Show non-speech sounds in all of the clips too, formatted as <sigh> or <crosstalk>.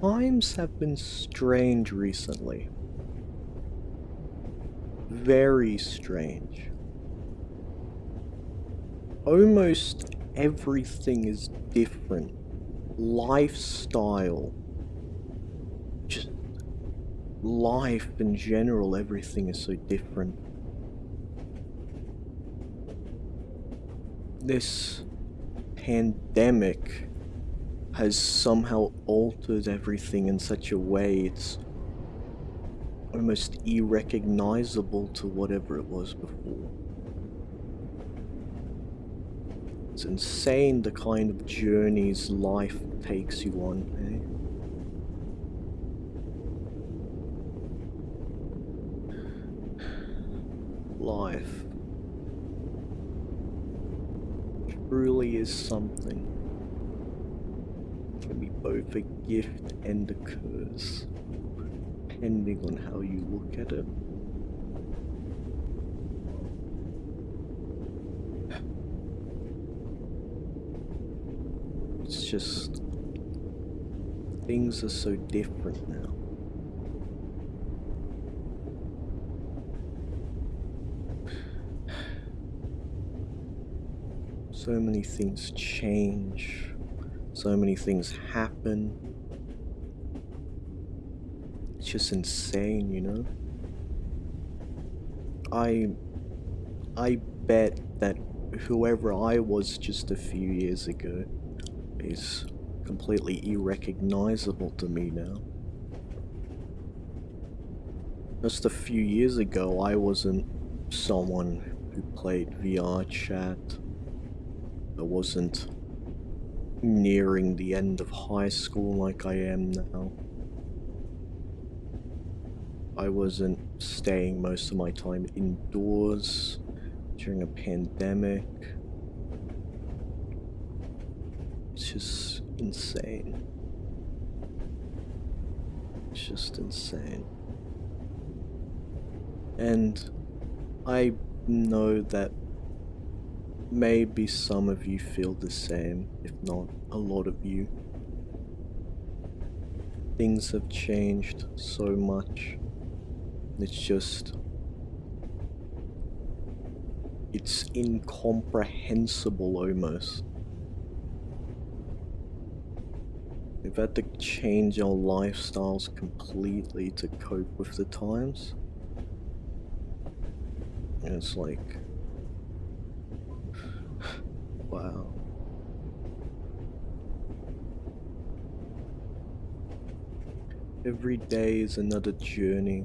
Times have been strange recently. Very strange. Almost everything is different. Lifestyle. Just life in general, everything is so different. This pandemic has somehow altered everything in such a way it's almost irrecognizable to whatever it was before. It's insane the kind of journeys life takes you on, eh? Life truly is something. Can be both a gift and a curse, depending on how you look at it. It's just things are so different now. So many things change, so many things happen. It's just insane, you know? I I bet that whoever I was just a few years ago is completely irrecognizable to me now. Just a few years ago, I wasn't someone who played VRChat. I wasn't nearing the end of high school like I am now. I wasn't staying most of my time indoors during a pandemic. It's just insane. It's just insane. And I know that maybe some of you feel the same, if not a lot of you. Things have changed so much. It's just... It's incomprehensible almost. We've had to change our lifestyles completely to cope with the times. And it's like... wow. Every day is another journey.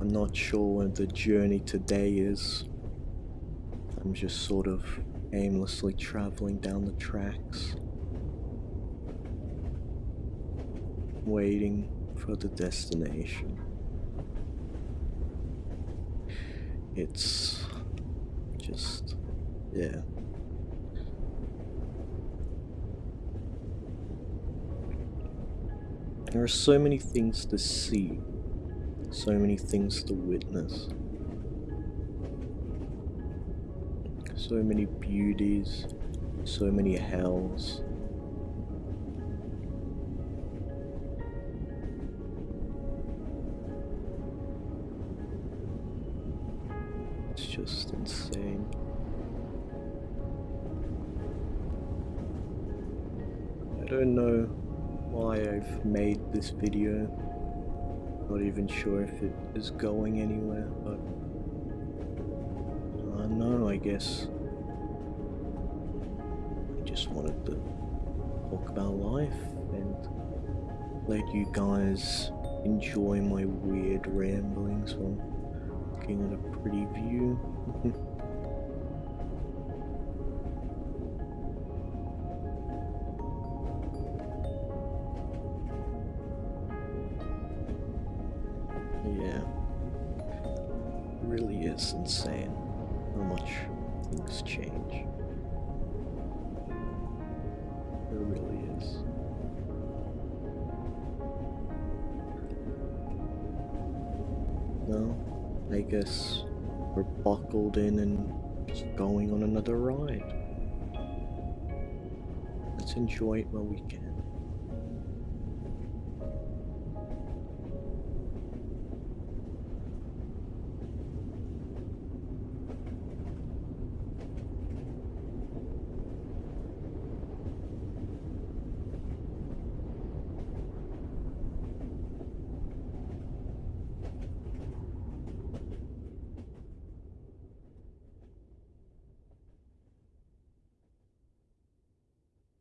I'm not sure what the journey today is. I'm just sort of aimlessly traveling down the tracks, waiting for the destination. It's just, yeah. There are so many things to see, so many things to witness. So many beauties, so many hells. Just insane. I don't know why I've made this video. Not even sure if it is going anywhere, but I don't know, I guess I just wanted to talk about life and let you guys enjoy my weird ramblings looking at a pretty view. <laughs> yeah, really is insane how much things change. It really is. Well, I guess we're buckled in and just going on another ride. Let's enjoy it while we can.